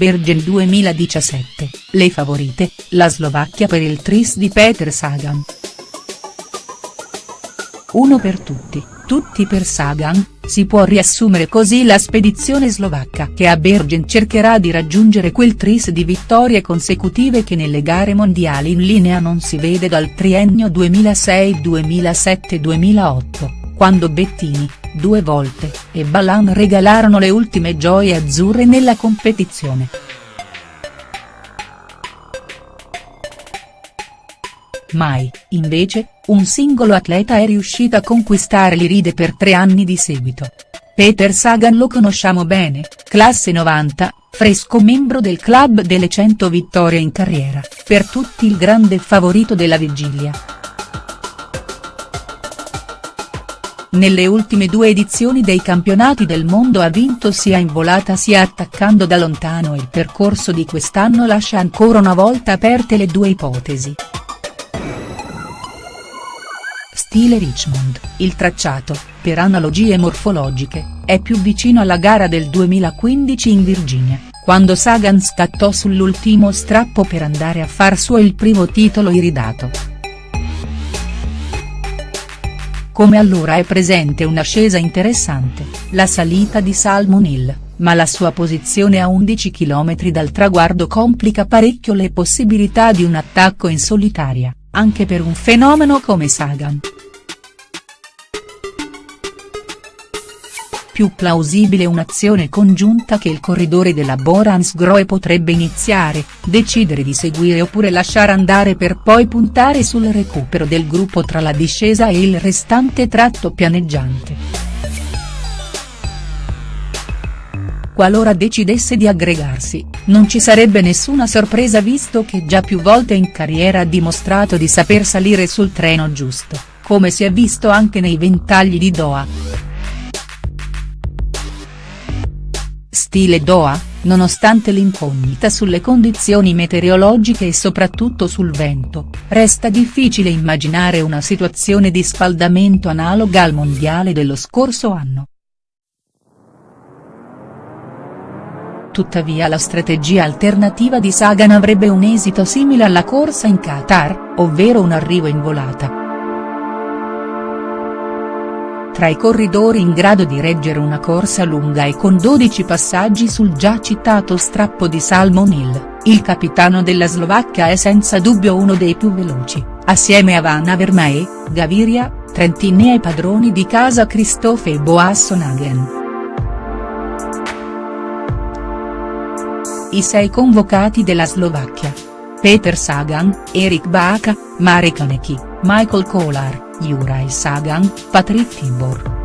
Bergen 2017, le favorite, la Slovacchia per il tris di Peter Sagan. Uno per tutti, tutti per Sagan, si può riassumere così la spedizione slovacca che a Bergen cercherà di raggiungere quel tris di vittorie consecutive che nelle gare mondiali in linea non si vede dal triennio 2006-2007-2008 quando Bettini, due volte, e Balan regalarono le ultime gioie azzurre nella competizione. Mai, invece, un singolo atleta è riuscito a conquistare l'Iride per tre anni di seguito. Peter Sagan lo conosciamo bene, classe 90, fresco membro del club delle 100 vittorie in carriera, per tutti il grande favorito della vigilia. Nelle ultime due edizioni dei campionati del mondo ha vinto sia in volata sia attaccando da lontano il percorso di quest'anno lascia ancora una volta aperte le due ipotesi. Stile Richmond, il tracciato, per analogie morfologiche, è più vicino alla gara del 2015 in Virginia, quando Sagan scattò sull'ultimo strappo per andare a far suo il primo titolo iridato. Come allora è presente un'ascesa interessante, la salita di Salmon Hill, ma la sua posizione a 11 km dal traguardo complica parecchio le possibilità di un attacco in solitaria, anche per un fenomeno come Sagan. Più plausibile un'azione congiunta che il corridore della Boransgrohe potrebbe iniziare, decidere di seguire oppure lasciare andare per poi puntare sul recupero del gruppo tra la discesa e il restante tratto pianeggiante. Qualora decidesse di aggregarsi, non ci sarebbe nessuna sorpresa visto che già più volte in carriera ha dimostrato di saper salire sul treno giusto, come si è visto anche nei ventagli di Doha. Stile Doha, nonostante l'incognita sulle condizioni meteorologiche e soprattutto sul vento, resta difficile immaginare una situazione di spaldamento analoga al mondiale dello scorso anno. Tuttavia la strategia alternativa di Sagan avrebbe un esito simile alla corsa in Qatar, ovvero un arrivo in volata tra i corridori in grado di reggere una corsa lunga e con 12 passaggi sul già citato strappo di Salmon Hill, il capitano della Slovacchia è senza dubbio uno dei più veloci, assieme a Van Avermaet, Gaviria, Trentini e padroni di casa Christophe e Boassonagen. I sei convocati della Slovacchia. Peter Sagan, Erik Baka, Marek Hanecki, Michael Kolar, Juraj Sagan, Patrick Tibor.